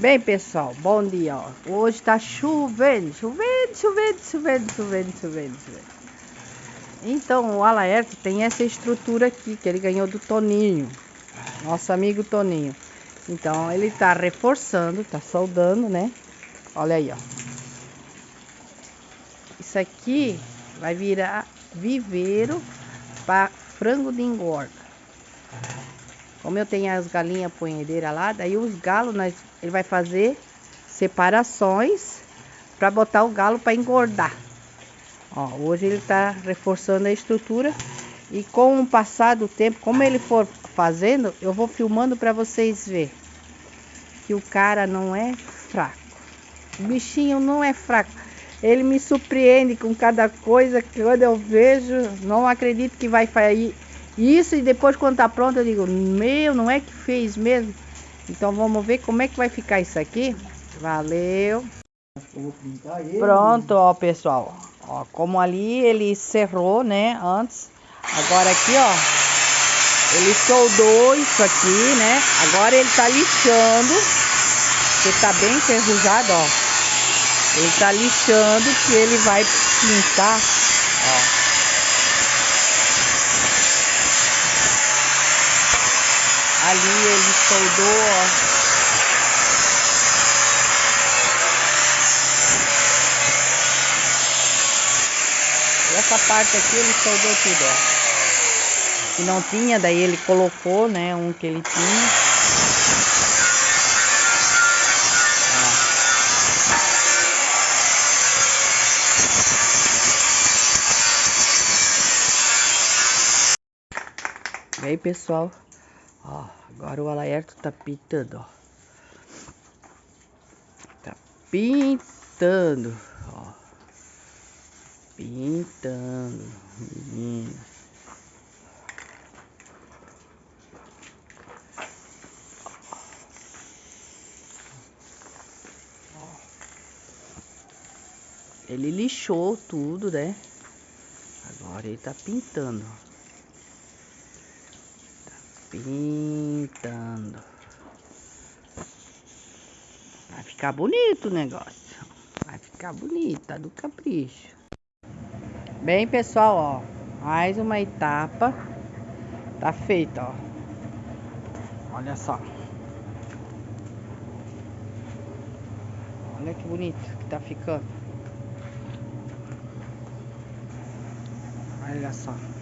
Bem, pessoal, bom dia. Ó. Hoje tá chovendo, chovendo, chovendo, chovendo, chovendo, chovendo, chovendo. Então, o Alaerto tem essa estrutura aqui que ele ganhou do Toninho, nosso amigo Toninho. Então, ele tá reforçando, tá soldando, né? Olha aí, ó. Isso aqui vai virar viveiro para frango de engorda. Como eu tenho as galinhas punhedeiras lá, daí os galos, nós, ele vai fazer separações para botar o galo para engordar. Ó, hoje ele está reforçando a estrutura e com o passar do tempo, como ele for fazendo, eu vou filmando para vocês ver que o cara não é fraco. O bichinho não é fraco. Ele me surpreende com cada coisa que quando eu vejo, não acredito que vai sair isso e depois quando tá pronto eu digo, meu, não é que fez mesmo? Então vamos ver como é que vai ficar isso aqui. Valeu. Pronto, ó, pessoal. Ó, como ali ele cerrou, né, antes. Agora aqui, ó, ele soldou isso aqui, né? Agora ele tá lixando, que tá bem enferrujado, ó. Ele tá lixando que ele vai pintar, ó. Ali ele soldou, ó. Essa parte aqui ele soldou tudo, ó. Que não tinha, daí ele colocou, né, um que ele tinha. E aí, pessoal, ó, agora o alerta tá pintando, ó. Tá pintando, ó. Pintando, menino. Ele lixou tudo, né? Agora ele tá pintando, ó. Pintando. Vai ficar bonito o negócio. Vai ficar bonito, tá do capricho. Bem, pessoal, ó. Mais uma etapa. Tá feita, ó. Olha só. Olha que bonito que tá ficando. Olha só.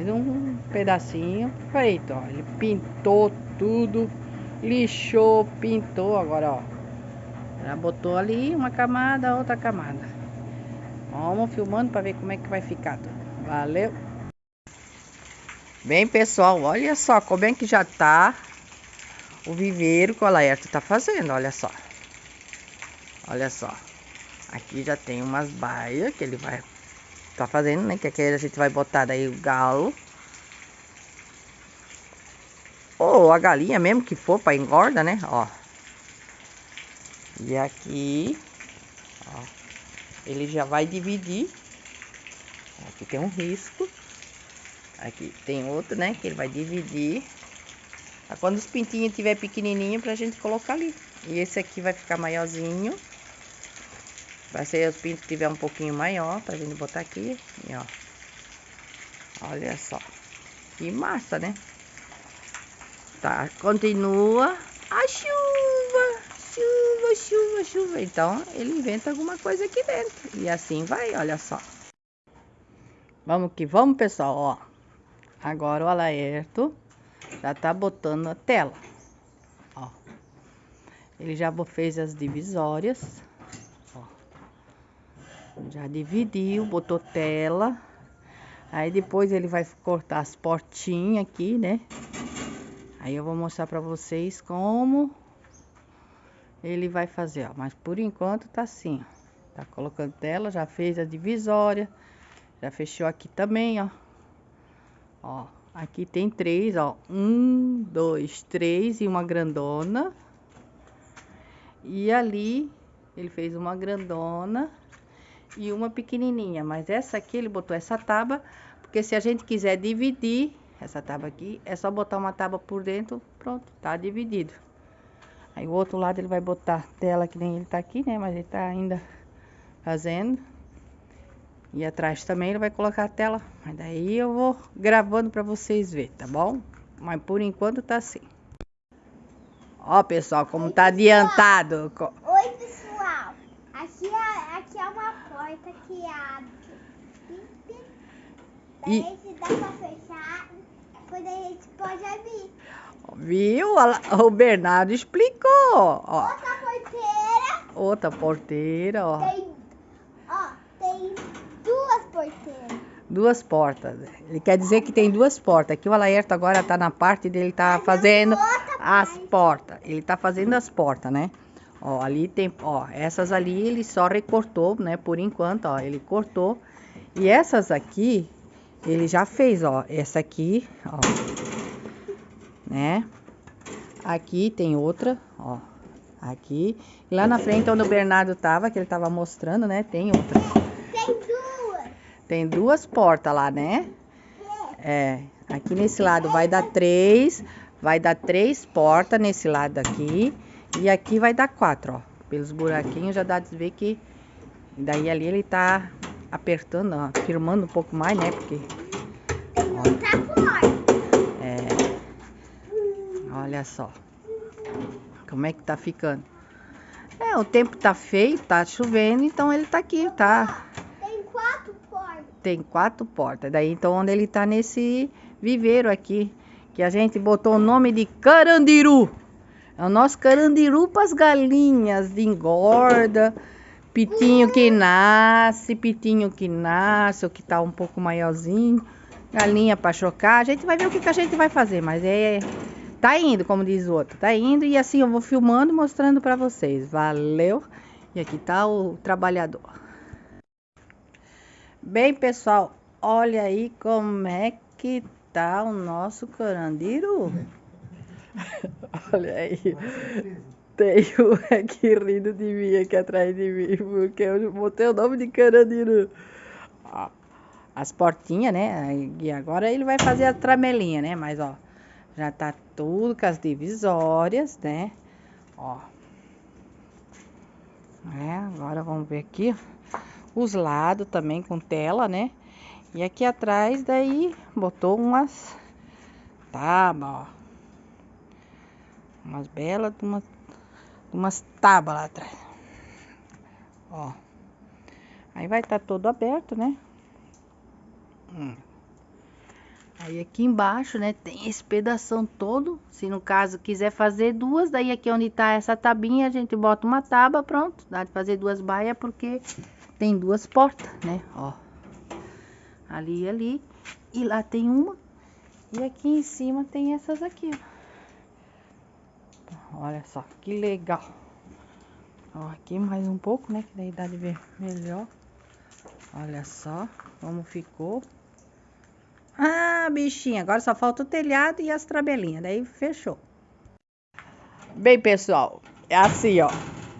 Mais um pedacinho feito, ó. Ele pintou tudo, lixou, pintou, agora, ó. Já botou ali uma camada, outra camada. Vamos filmando para ver como é que vai ficar tudo. Valeu! Bem, pessoal, olha só como é que já tá o viveiro que o Laerto tá fazendo, olha só. Olha só. Aqui já tem umas baias que ele vai tá fazendo, né? Que aqui a gente vai botar daí o galo. Ou a galinha mesmo que for para engorda, né? Ó. E aqui, ó, ele já vai dividir. Aqui tem um risco. Aqui tem outro, né? Que ele vai dividir. Pra quando os pintinhos tiver pequenininho pra gente colocar ali. E esse aqui vai ficar maiorzinho. Vai ser os pintos que tiver um pouquinho maior pra gente botar aqui. E ó. Olha só. Que massa, né? Tá, continua a chuva. Chuva, chuva, chuva. Então, ele inventa alguma coisa aqui dentro. E assim vai, olha só. Vamos que vamos, pessoal, ó. Agora o alerto já tá botando a tela. Ó. Ele já fez as divisórias. Já dividiu, botou tela. Aí depois ele vai cortar as portinhas aqui, né? Aí eu vou mostrar pra vocês como ele vai fazer, ó. Mas por enquanto tá assim, ó. Tá colocando tela, já fez a divisória. Já fechou aqui também, ó. Ó, aqui tem três, ó. Um, dois, três e uma grandona. E ali ele fez uma grandona e uma pequenininha. Mas essa aqui ele botou essa tábua, porque se a gente quiser dividir, essa tábua aqui, é só botar uma tábua por dentro, pronto, tá dividido. Aí o outro lado ele vai botar tela que nem ele tá aqui, né? Mas ele tá ainda fazendo. E atrás também ele vai colocar a tela. Mas daí eu vou gravando pra vocês verem, tá bom? Mas por enquanto tá assim. Ó, pessoal, como tá adiantado. Oi, pessoal. Aqui é, aqui é uma porta que abre. Daí e... se dá pra fechar, depois a gente pode abrir. Viu? O Bernardo explicou. Ó. Outra porteira. Outra porteira, ó. Tem, ó, tem duas porteiras. Duas portas. Ele quer dizer que tem duas portas. Aqui o Alaerto agora tá na parte dele, tá fazendo as portas. Ele tá fazendo as portas, né? Ó, ali tem, ó, essas ali ele só recortou, né? Por enquanto, ó, ele cortou. E essas aqui, ele já fez, ó. Essa aqui, ó né? Aqui tem outra, ó. Aqui. Lá na frente onde o Bernardo tava, que ele tava mostrando, né? Tem outra. Tem duas. Tem duas portas lá, né? É. Aqui nesse lado vai dar três. Vai dar três portas nesse lado aqui. E aqui vai dar quatro, ó. Pelos buraquinhos já dá de ver que... Daí ali ele tá apertando, ó. Firmando um pouco mais, né? Porque... Tem muita porta. Olha só. Como é que tá ficando. É, o tempo tá feio, tá chovendo, então ele tá aqui, tá? Tem quatro portas. Tem quatro portas. Daí, então, onde ele tá nesse viveiro aqui, que a gente botou o nome de Carandiru. É o nosso carandiru para as galinhas de engorda, pitinho que nasce, pitinho que nasce, ou que tá um pouco maiorzinho, galinha para chocar. A gente vai ver o que, que a gente vai fazer, mas é Tá indo, como diz o outro. Tá indo e assim eu vou filmando, mostrando pra vocês. Valeu! E aqui tá o trabalhador. Bem, pessoal, olha aí como é que tá o nosso carandiru. olha aí. Tem um aqui rindo de mim aqui atrás de mim, porque eu botei o nome de carandiru. As portinhas, né? E agora ele vai fazer a tramelinha, né? Mas, ó, já tá tudo com as divisórias, né? Ó. É, agora vamos ver aqui os lados também com tela, né? E aqui atrás daí botou umas tábuas, ó. Umas belas, umas, umas tábuas lá atrás. Ó. Aí vai estar tá todo aberto, né? Hum. Aí aqui embaixo, né, tem esse pedação todo. Se no caso quiser fazer duas, daí aqui onde tá essa tabinha, a gente bota uma tábua, pronto. Dá de fazer duas baias porque tem duas portas, né, ó. Ali e ali. E lá tem uma. E aqui em cima tem essas aqui, ó. Olha só, que legal. Ó, aqui mais um pouco, né, que daí dá de ver melhor. Olha só como ficou. Ah, bichinha, agora só falta o telhado e as trabelinhas, daí fechou. Bem, pessoal, é assim, ó.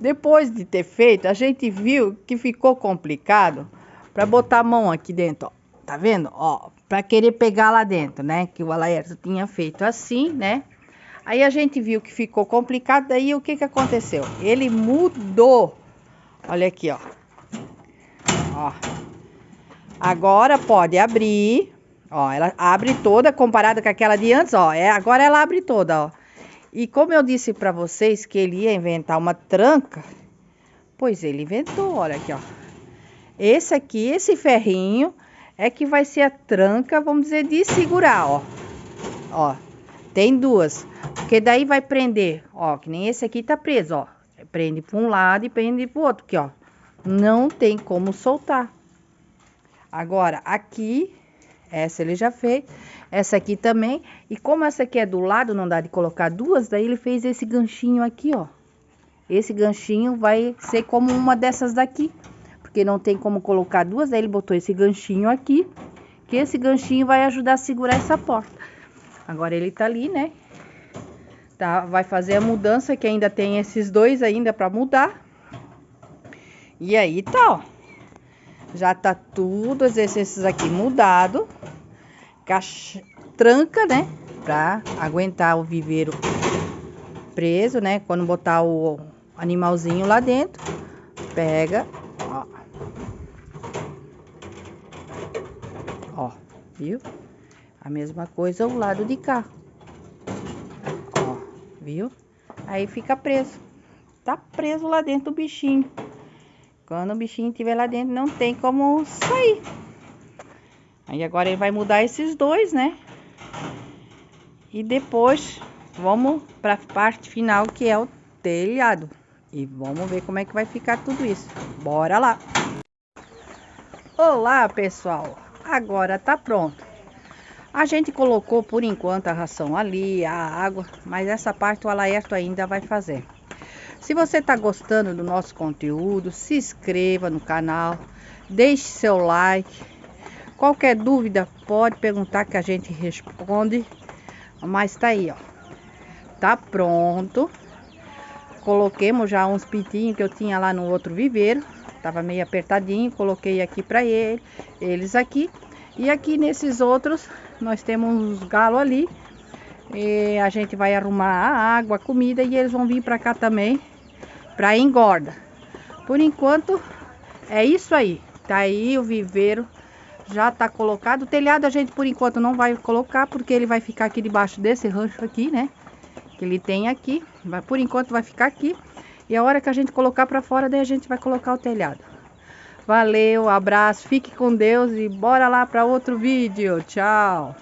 Depois de ter feito, a gente viu que ficou complicado para botar a mão aqui dentro, ó. Tá vendo? Ó, para querer pegar lá dentro, né? Que o Alaerto tinha feito assim, né? Aí a gente viu que ficou complicado, daí o que que aconteceu? Ele mudou. Olha aqui, ó. Ó. Agora pode abrir, Ó, ela abre toda comparada com aquela de antes, ó. É, agora ela abre toda, ó. E como eu disse para vocês que ele ia inventar uma tranca, pois ele inventou, olha aqui, ó. Esse aqui, esse ferrinho, é que vai ser a tranca, vamos dizer, de segurar, ó. Ó, tem duas. Porque daí vai prender, ó, que nem esse aqui tá preso, ó. Prende para um lado e prende para o outro, aqui, ó. Não tem como soltar. Agora, aqui essa ele já fez. Essa aqui também. E como essa aqui é do lado, não dá de colocar duas, daí ele fez esse ganchinho aqui, ó. Esse ganchinho vai ser como uma dessas daqui. Porque não tem como colocar duas, daí ele botou esse ganchinho aqui. Que esse ganchinho vai ajudar a segurar essa porta. Agora ele tá ali, né? Tá, vai fazer a mudança, que ainda tem esses dois ainda pra mudar. E aí tá, ó. Já tá tudo esses aqui mudado. Caixa... tranca, né? Pra aguentar o viveiro preso, né? Quando botar o animalzinho lá dentro, pega, ó. Ó, viu? A mesma coisa o lado de cá. Ó, viu? Aí fica preso. Tá preso lá dentro do bichinho. Quando o bichinho estiver lá dentro, não tem como sair. Aí agora ele vai mudar esses dois, né? E depois vamos para a parte final que é o telhado. E vamos ver como é que vai ficar tudo isso. Bora lá! Olá, pessoal! Agora tá pronto. A gente colocou por enquanto a ração ali, a água, mas essa parte o Alaerto ainda vai fazer. Se você está gostando do nosso conteúdo, se inscreva no canal, deixe seu like Qualquer dúvida pode perguntar que a gente responde. Mas tá aí, ó. Tá pronto. Coloquemos já uns pintinhos que eu tinha lá no outro viveiro. Tava meio apertadinho, coloquei aqui para ele, eles aqui. E aqui nesses outros, nós temos uns galos ali. E a gente vai arrumar a água, a comida e eles vão vir para cá também para engorda. Por enquanto, é isso aí. Tá aí o viveiro já tá colocado. O telhado a gente por enquanto não vai colocar, porque ele vai ficar aqui debaixo desse rancho aqui, né? Que ele tem aqui. Vai, por enquanto vai ficar aqui. E a hora que a gente colocar para fora, daí a gente vai colocar o telhado. Valeu, abraço, fique com Deus e bora lá para outro vídeo. Tchau!